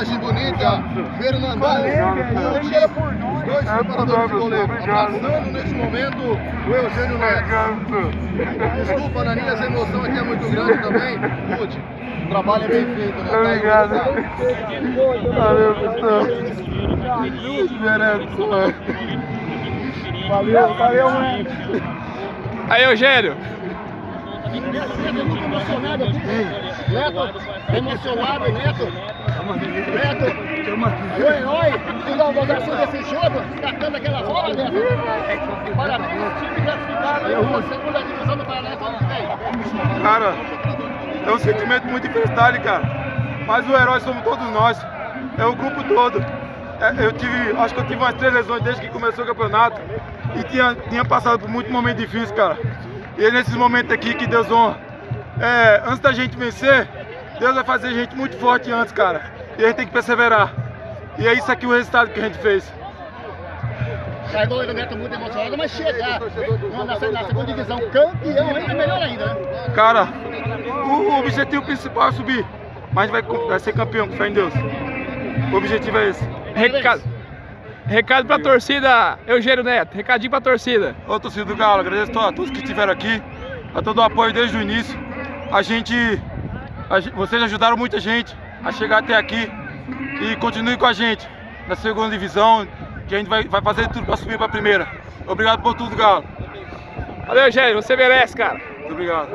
Imagem bonita, Fernandão e Ruth, os dois preparadores de goleiro, abraçando nesse momento o Eugênio Neto. Desculpa, Naninha, essa emoção aqui é muito grande também. Ruth, o trabalho é bem feito, né? Tá Obrigado. Valeu, pessoal. Merece. Valeu, valeu, mano. Aí, Eugênio. Muito emocionado aqui. Neto, emocionado, Neto. Neto, o herói que inauguração desse jogo, catando aquela bola, Neto. Parabéns, time classificado na segunda divisão do Paraná ano que vem. Cara, é um sentimento muito de felicidade, cara. Mas o herói somos todos nós. É o grupo todo. É, eu tive, acho que eu tive umas três lesões desde que começou o campeonato. E tinha, tinha passado por muitos momentos difíceis, cara. E é nesses momentos aqui que Deus honra. É, antes da gente vencer, Deus vai fazer a gente muito forte antes, cara. E a gente tem que perseverar. E é isso aqui o resultado que a gente fez. Sai goleiro Neto muito emocionado, mas chegar na, segunda divisão campeão ainda melhor ainda, né? Cara, o, o objetivo principal é subir. Mas vai, vai ser campeão, com fé em Deus. O objetivo é esse. Recado, recado pra torcida, Eugênio Neto. Recadinho pra torcida. Ô torcida do Galo, agradeço a todos que estiveram aqui, a todo o apoio desde o início. A gente, a vocês ajudaram muita gente a chegar até aqui e continue com a gente na segunda divisão, que a gente vai, vai fazer tudo para subir para a primeira. Obrigado por tudo, Galo. Valeu, Eugênio. Você merece, cara. Muito obrigado.